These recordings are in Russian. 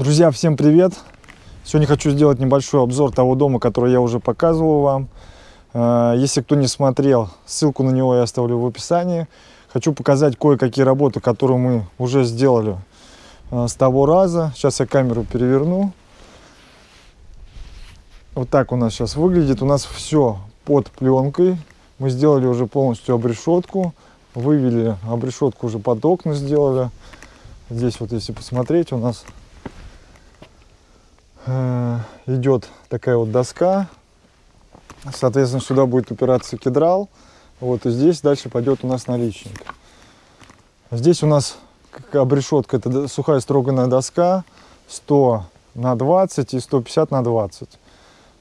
Друзья, всем привет! Сегодня хочу сделать небольшой обзор того дома, который я уже показывал вам. Э, если кто не смотрел, ссылку на него я оставлю в описании. Хочу показать кое-какие работы, которые мы уже сделали э, с того раза. Сейчас я камеру переверну. Вот так у нас сейчас выглядит. У нас все под пленкой. Мы сделали уже полностью обрешетку. Вывели обрешетку уже под окна сделали. Здесь вот если посмотреть, у нас идет такая вот доска. Соответственно, сюда будет упираться кедрал. Вот и здесь дальше пойдет у нас наличник. Здесь у нас обрешетка, это сухая строганная доска 100 на 20 и 150 на 20.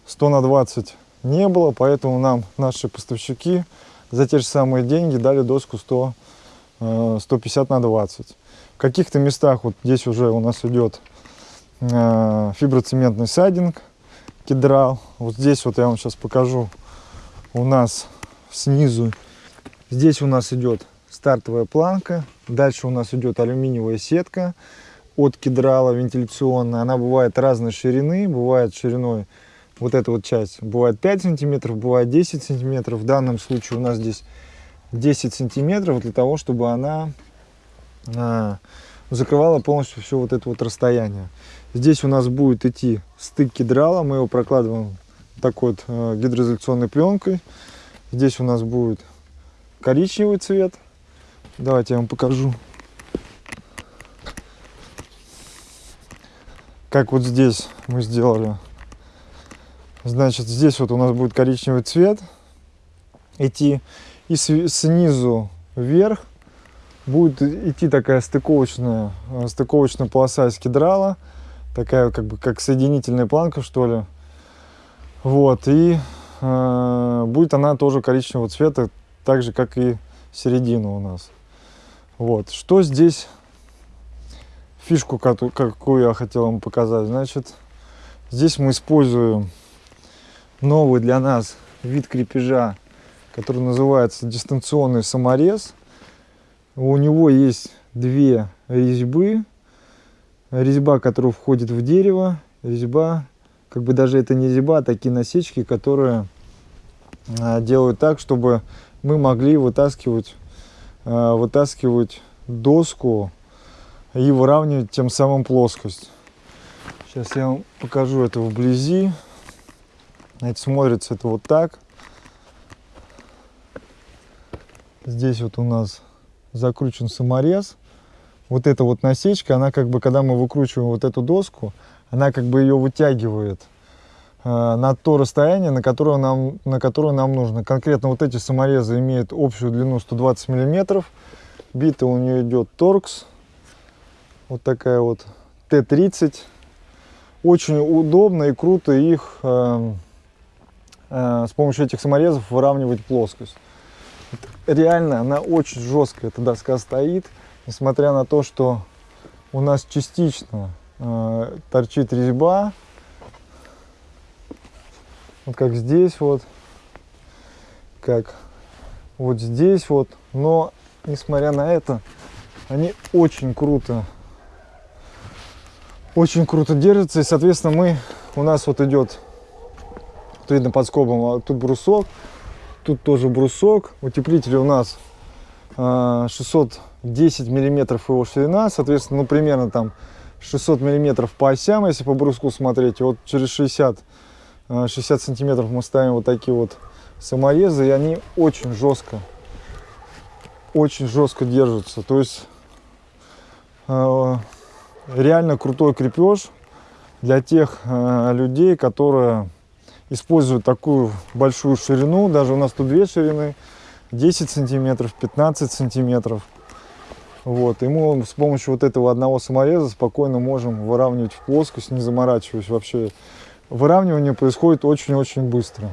100 на 20 не было, поэтому нам наши поставщики за те же самые деньги дали доску 100, 150 э, на 20. В каких-то местах, вот здесь уже у нас идет э, фиброцементный сайдинг, кедрал. Вот здесь вот я вам сейчас покажу у нас снизу. Здесь у нас идет стартовая планка, дальше у нас идет алюминиевая сетка от кедрала вентиляционная. Она бывает разной ширины, бывает шириной вот эта вот часть бывает 5 сантиметров, бывает 10 сантиметров. В данном случае у нас здесь 10 сантиметров для того, чтобы она а, закрывала полностью все вот это вот расстояние. Здесь у нас будет идти стык кедрала, мы его прокладываем такой вот э, гидроизоляционной пленкой. Здесь у нас будет коричневый цвет. Давайте я вам покажу. Как вот здесь мы сделали Значит, здесь вот у нас будет коричневый цвет идти. И снизу вверх будет идти такая стыковочная, э, стыковочная полоса из кедрала. Такая как бы как соединительная планка, что ли. Вот, и э, будет она тоже коричневого цвета, так же, как и середина у нас. Вот, что здесь, фишку, какую я хотел вам показать. Значит, здесь мы используем новый для нас вид крепежа, который называется дистанционный саморез. У него есть две резьбы. Резьба, которая входит в дерево, резьба, как бы даже это не резьба, а такие насечки, которые а, делают так, чтобы мы могли вытаскивать, а, вытаскивать доску и выравнивать тем самым плоскость. Сейчас я вам покажу это вблизи. Значит, смотрится это вот так. Здесь вот у нас закручен саморез. Вот эта вот насечка, она как бы, когда мы выкручиваем вот эту доску, она как бы ее вытягивает э, на то расстояние, на которое, нам, на которое нам нужно. Конкретно вот эти саморезы имеют общую длину 120 миллиметров. Бита у нее идет торкс. Вот такая вот Т-30. Очень удобно и круто их э, Э, с помощью этих саморезов выравнивать плоскость. Реально, она очень жесткая, эта доска стоит, несмотря на то, что у нас частично э, торчит резьба, вот как здесь вот, как вот здесь вот, но несмотря на это, они очень круто, очень круто держатся, и, соответственно, мы, у нас вот идет, вот видно под скобом, а тут брусок, тут тоже брусок, утеплитель у нас э, 600 10 миллиметров его ширина, соответственно, ну, примерно там 600 миллиметров по осям, если по бруску смотреть, вот через 60, 60 э, сантиметров мы ставим вот такие вот саморезы, и они очень жестко, очень жестко держатся, то есть э, реально крутой крепеж для тех э, людей, которые используют такую большую ширину, даже у нас тут две ширины, 10 сантиметров, 15 сантиметров, вот, и мы с помощью вот этого одного самореза спокойно можем выравнивать в плоскость, не заморачиваясь вообще. Выравнивание происходит очень-очень быстро.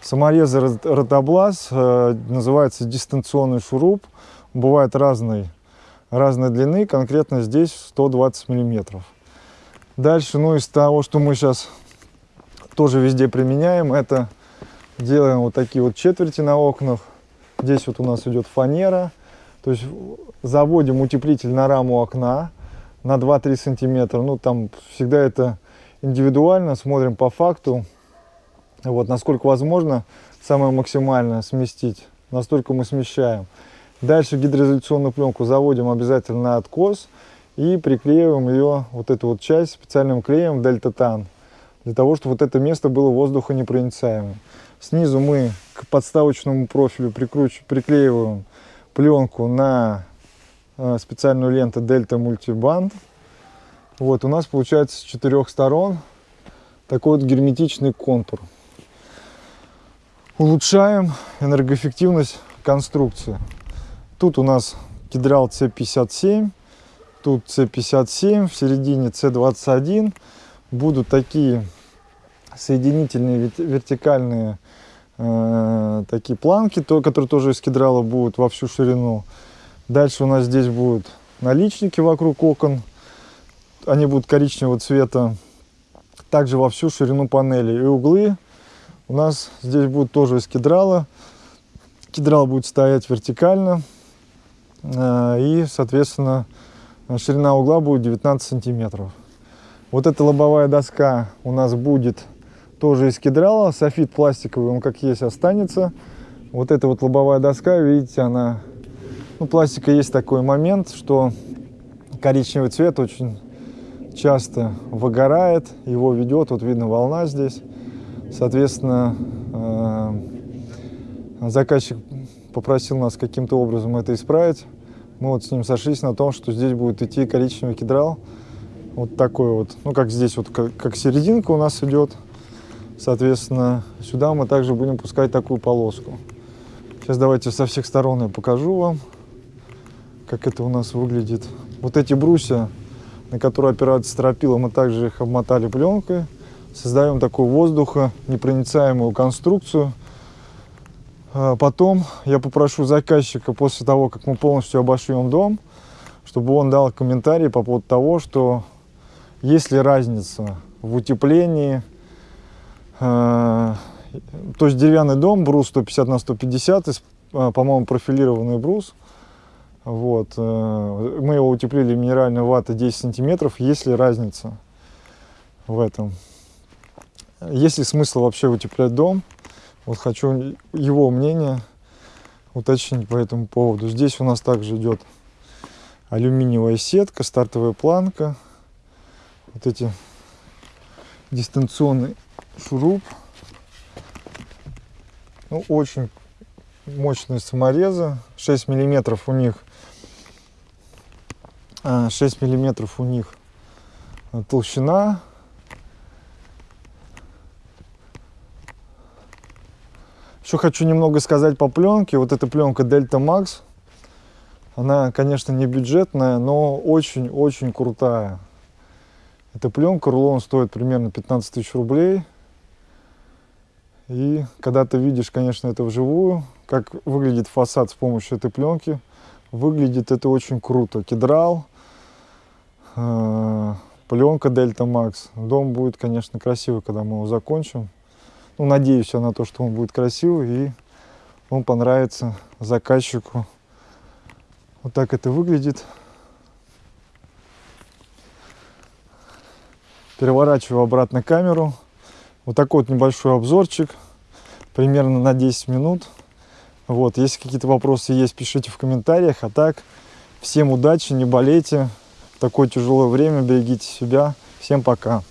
Саморезы ротоблаз э, называется дистанционный шуруп. Бывает разной, разной длины, конкретно здесь 120 миллиметров. Дальше, ну из того, что мы сейчас тоже везде применяем. Это делаем вот такие вот четверти на окнах. Здесь вот у нас идет фанера. То есть заводим утеплитель на раму окна. на 2-3 сантиметра. Ну, там всегда это индивидуально, смотрим по факту. Вот, насколько возможно, самое максимальное сместить, настолько мы смещаем. Дальше гидроизоляционную пленку заводим обязательно на откос и приклеиваем ее, вот эту вот часть, специальным клеем дельтатан, для того, чтобы вот это место было воздухонепроницаемым. Снизу мы к подставочному профилю прикруч... приклеиваем пленку на э, специальную ленту Delta Multiband. Вот, у нас получается с четырех сторон такой вот герметичный контур. Улучшаем энергоэффективность конструкции. Тут у нас кедрал C57, тут C57, в середине C21. Будут такие соединительные вертикальные э, такие планки, то, которые тоже из кедрала будут во всю ширину. Дальше у нас здесь будут наличники вокруг окон. Они будут коричневого цвета. Также во всю ширину панели. И углы у нас здесь будут тоже из кедрала. Кедрал будет стоять вертикально. Э, и, соответственно, ширина угла будет 19 сантиметров. Вот эта лобовая доска у нас будет тоже из кедрала. Софит пластиковый, он как есть останется. Вот эта вот лобовая доска, видите, она... Ну, пластика есть такой момент, что коричневый цвет очень часто выгорает, его ведет, вот видно волна здесь. Соответственно, э, заказчик попросил нас каким-то образом это исправить. Мы вот с ним сошлись на том, что здесь будет идти коричневый кедрал. Вот такой вот, ну как здесь вот, как, как серединка у нас идет. Соответственно, сюда мы также будем пускать такую полоску. Сейчас давайте со всех сторон я покажу вам, как это у нас выглядит. Вот эти брусья, на которые опирается стропила, мы также их обмотали пленкой. Создаем такую воздуха, непроницаемую конструкцию. А потом я попрошу заказчика после того, как мы полностью обошьем дом, чтобы он дал комментарий по поводу того, что есть ли разница в утеплении, то есть деревянный дом, брус 150 на 150, а, по-моему, профилированный брус. Вот. Э, мы его утеплили минеральной ватой 10 сантиметров. Есть ли разница в этом? Есть ли смысл вообще утеплять дом? Вот хочу его мнение уточнить по этому поводу. Здесь у нас также идет алюминиевая сетка, стартовая планка. Вот эти дистанционный шуруп. Ну, очень мощные саморезы. 6 миллиметров у них 6 а, миллиметров у них толщина Еще хочу немного сказать по пленке. Вот эта пленка Delta Max, она, конечно, не бюджетная, но очень-очень крутая. Эта пленка, рулон стоит примерно 15 тысяч рублей. И когда ты видишь, конечно, это вживую, как выглядит фасад с помощью этой пленки, выглядит это очень круто. Кедрал, э, пленка Delta Max. Дом будет, конечно, красивый, когда мы его закончим. Ну, надеюсь я на то, что он будет красивый и он понравится заказчику. Вот так это выглядит. Переворачиваю обратно камеру. Вот такой вот небольшой обзорчик, примерно на 10 минут. Вот, если какие-то вопросы есть, пишите в комментариях. А так, всем удачи, не болейте. В такое тяжелое время берегите себя. Всем пока.